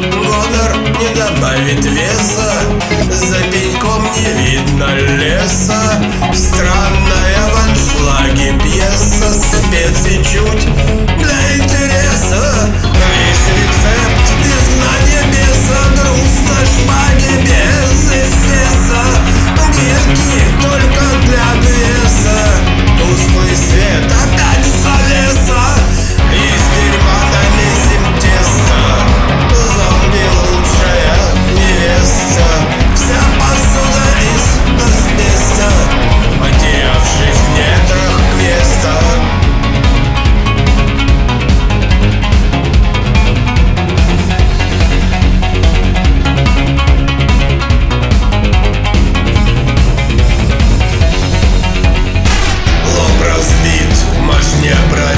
Гонор не добавит веса За пеньком не видно леса. Странная в аншлаге пьеса Специ чуть я брат